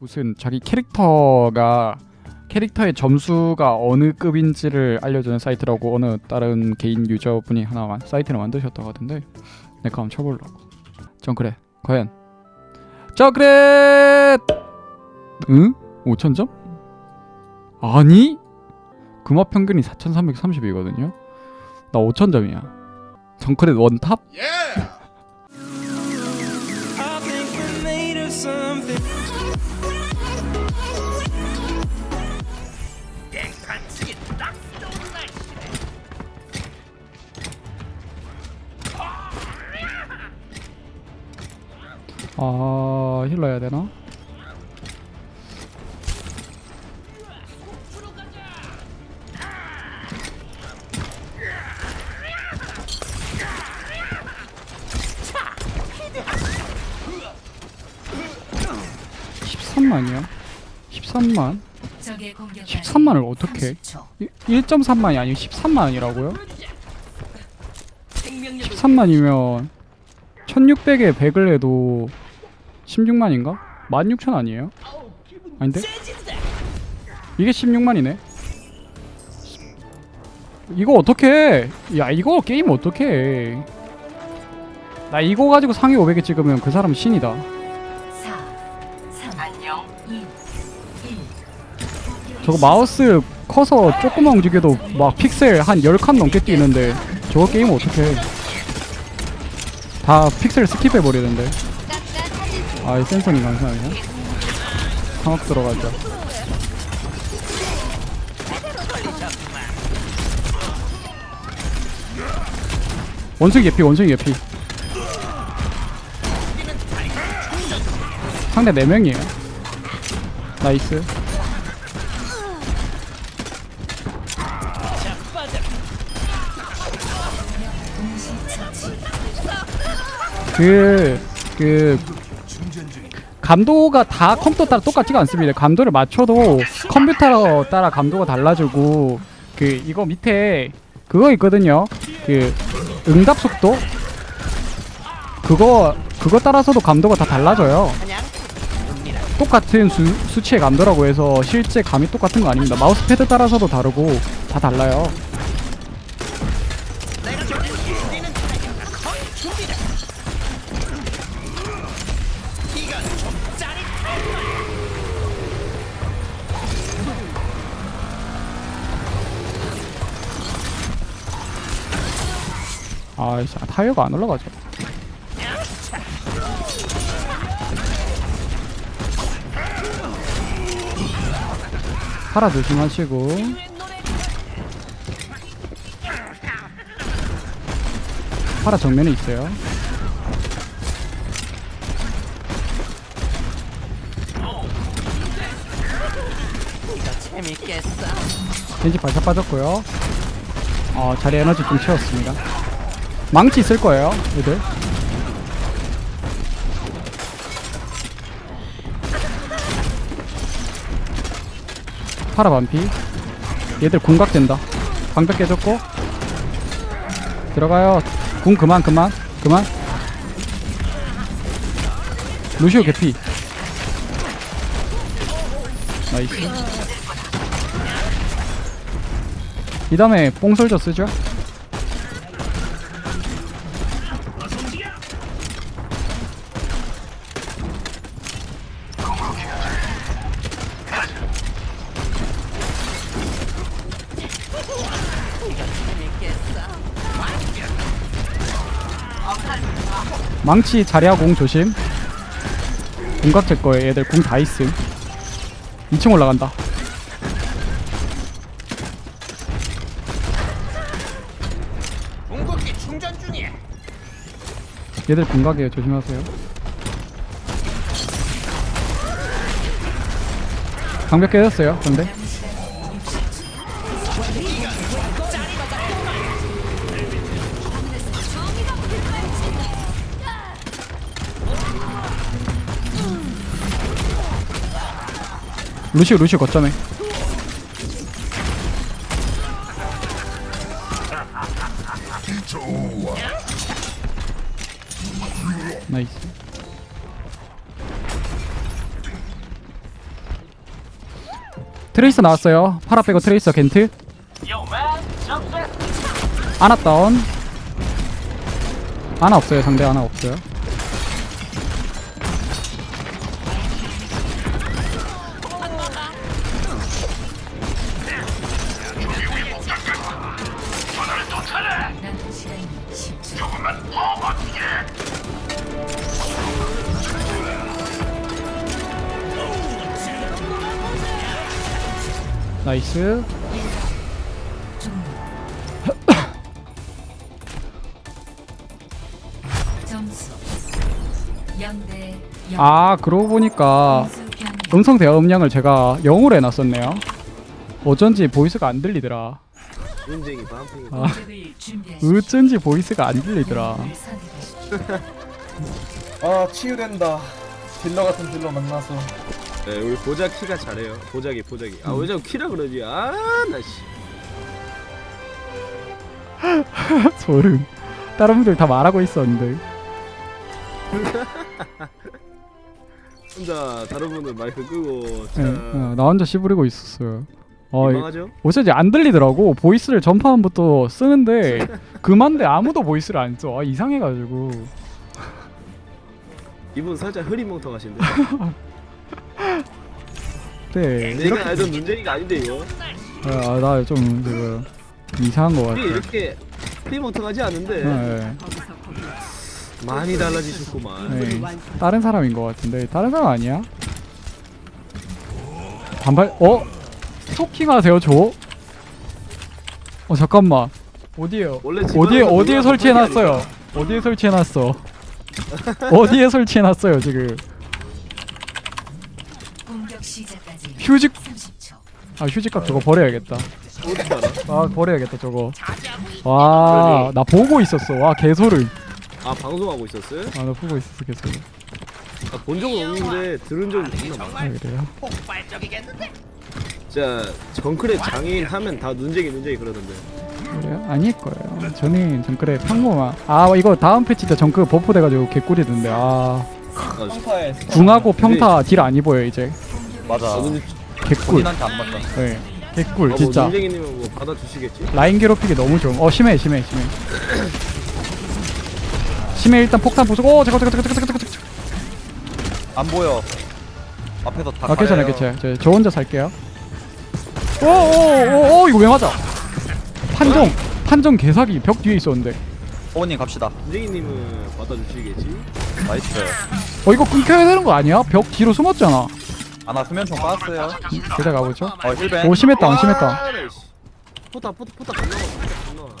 무슨 자기 캐릭터가 캐릭터의 점수가 어느 급인지를 알려주는 사이트라고 어느 다른 개인 유저분이 하나 사이트를 만드셨다고 하던데 내가 한번 쳐보려고. 전 그래 과연? 저 그래 응? 5천점? 아니? 금화 평균이 4,330이거든요? 나 5천점이야. 정크렛 one top? I 아 힐러 해야 되나? (13만이요) (13만) 적의 공격 13만을 어떻게 1.3만이 아니고 13만이라고요? 13만이면 1600에 100을 해도 16만인가? 16,000 아니에요? 아닌데? 이게 16만이네 이거 어떻게 야 이거 게임 어떻게 나 이거 가지고 상위 500에 찍으면 그 사람 신이다 4 3 안녕 2 1 저거 마우스 커서 조금만 움직여도 막 픽셀 한 10칸 넘게 뛰는데 저거 게임 어떻게 다 픽셀 skip해버리는데 아이 센서님 감사합니다. 상업 들어가자 원숭이 개피 원숭이 개피. 상대 4명이에요. nice. 그, 그, 감도가 다 컴퓨터 따라 똑같지가 않습니다. 감도를 맞춰도 컴퓨터 따라 감도가 달라지고, 그, 이거 밑에 그거 있거든요. 그, 응답 속도? 그거, 그거 따라서도 감도가 다 달라져요. 똑같은 수, 수치의 감도라고 해서 실제 감이 똑같은 거 아닙니다. 마우스 패드 따라서도 다르고 다 달라요. 아이씨 아, 타이어가 안 올라가죠. 파라 조심하시고. 파라 정면에 있어요. 재밌겠어. 겐지 발사 빠졌고요. 어 자리 에너지 좀 채웠습니다 망치 있을 거예요 얘들. 파라 반피. 얘들 궁각된다. 방벽 깨졌고. 들어가요. 궁 그만 그만 그만. 루시오 개피. 나이스. 이 다음에 뽕솔저 쓰죠 망치 자리야 공 조심. 공각 될 거예요. 얘들 공 다 있음. 2층 올라간다. 얘들 공각이에요. 조심하세요. 방벽 깨졌어요. 근데 루시오 루시오 거점에. nice. 트레이서 나왔어요. 파라 빼고 트레이서 겐트. 아나 다운. 아나 없어요 상대. 아나 없어요 nice 점수 0대 0. 아 그러고 보니까 음성 대화 음량을 제가 0으로 해놨었네요 어쩐지 voice가 안 들리더라. 아. 어쩐지 voice가 안 들리더라. 아 치유된다 딜러 같은 딜러 만나서 네, 우리 보자 키가 잘해요. 보자기 보자기. 아 왜 자꾸 키라 그러지? 아 나 씨. 소름 다른 분들 다 말하고 있었는데 혼자 다른 분들 마이크 끄고 예, 참 어, 나 혼자 씨부리고 있었어요 어? 어쩐지 안 들리더라고 보이스를 전파음부터 쓰는데 그만데 아무도 보이스를 안 써 아, 이상해가지고 이분 살짝 흐리멍텅하신데. 네 내가 알던 눈쟁이가 아닌데 이거. 아, 나좀 지금 이상한 거 같아 이렇게 흐리멍텅하지 않은데 네, 많이 달라지셨구만. 네. 다른 사람인 것 같은데 다른 사람 아니야? 반발 어? 스토킹 하세요 저? 어 잠깐만 어디에요? 어디에 어디에 설치해놨어요? 어디에 설치해놨어? 어디에 설치해놨어요 지금? 공격 시작 휴직 30초. 아 휴지값 저거 버려야겠다. 아 버려야겠다 저거. 와 나 보고 있었어. 와 개소름. 아 방송하고 있었어요? 아나 보고 있었어 개소름. 아, 본 적은 없는데 들은 적은 있나 봐. 아 그래요? 자 정크랩 장애인 하면 다 눈쟁이 눈쟁이 그러던데. 그래요? 아닐 거예요. 저는 정글에 평범한. 아 이거 다음 패치 때 정글 버프 돼가지고 개꿀이던데. 아 아, 평타에 궁하고 평타 딜 안 입어요 이제. 아 근데 개꿀. 본인한테 안 맞다 네. 개꿀 아, 뭐 진짜. 눈쟁이님은 뭐 받아주시겠지? 라인 괴롭히기 너무 좋음. 어 심해 심해 심해. 심해 일단 폭탄 부수고 오 잠깐 잠깐 잠깐 잠깐 잠깐 잠깐. 안 보여 앞에서 다 아 괜찮아 괜찮아. 저, 저 혼자 살게요. 오오오오 이거 왜 맞아? 판정 판정 개사기 벽 뒤에 있었는데. 호원님 갑시다 눈쟁이님은 받아주시겠지? 나이스 어 이거 끊겨야 되는 거 아니야? 벽 뒤로 숨었잖아. 아나 수면총 빠졌어요 제자 가보죠. 어 힐벤 오 심했다 안 심했다. 아. 포타 포타 포타 겁나 많아. 포타 겁나 많아.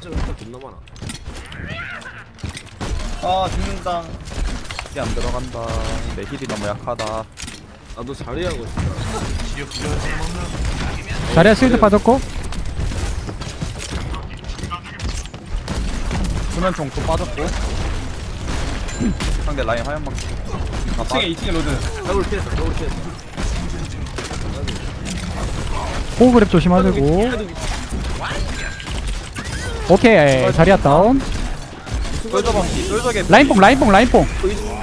진짜 포타 겁나 많아. 아 죽는다 heal이 안 들어간다 내 heal이 너무 약하다 나도 자리하고 싶다. 자리야 실드 빠졌고. 수면총 또 빠졌고 상대 라인 하얀방 아, 2층에 2층에 로드 더블 피했어. 더블 피했어. 호그랩 조심하시고. 오케이 자리야 다운. 솔저 라인뽕 라인뽕 라인뽕.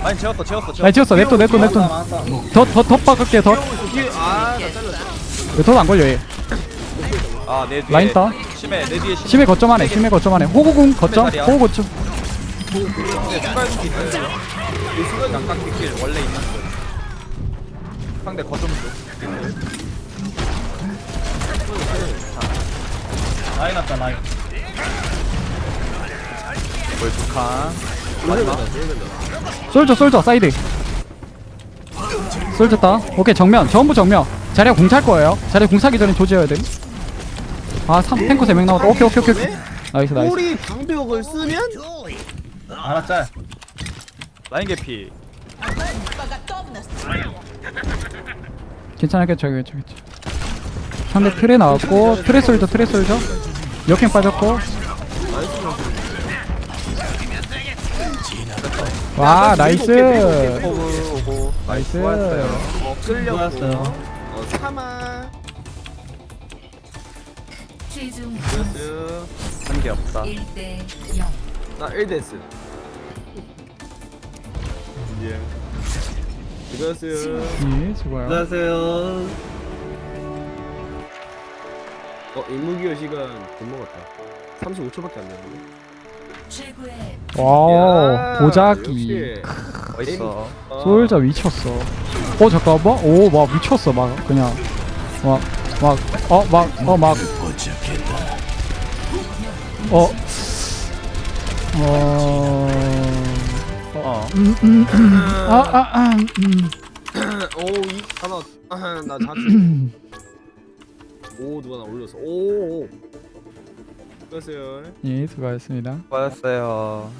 라인 채웠어 채웠어 채웠어 라인 치웠어 냅둬 냅둬 냅둬. 더더더 박을게 더. 뒤에 아나 잘렸어. 더안 걸려 얘. 아내 뒤에 라인 따. 심해 내 뒤에 심해 거점 안에 심해 거점 안에 호구궁 거점 호구 거점. 심해 순간기 있어요 이 순간 양각기 길 원래 있는 거 상대 거점 쪽 라인 왔다 라인 돌면다 돌면다. 솔저 솔저 사이드. 따. 오케이 정면 전부 정면. 자리야 궁찰 거예요. 자리야 궁 차기 전에 조져야 돼. 아 3, 탱커 3명 나왔다. 오케이 오케이 오케이. 오케이. nice nice. 우리 방벽을 쓰면 짤 라인 개피 괜찮아 괜찮아 괜찮아. 상대 트레 나왔고 트레 솔저 트레 솔저. 역행 빠졌고. 와 nice. nice. 좋았어요 어. 어 사마. 한게 없다 1대 0. 나 1 death. 예. 수고하셨어요. 예 수고요. 안녕하세요 어 임무기어 시간 못 먹었다 35초밖에 안 되는데 최고의 와 야, 보자기. 멋있어 어. 솔저 미쳤어 어 잠깐만 오 막 미쳤어 막 그냥 막 막 어 막 어 막 어. 어. 어 음, 음, 음. 아, 아, 아, 음. 오 이 하나 아, 나 자주 오 누가 나 올렸어 오 오 수고하세요 예, 수고하셨습니다. 수고하셨어요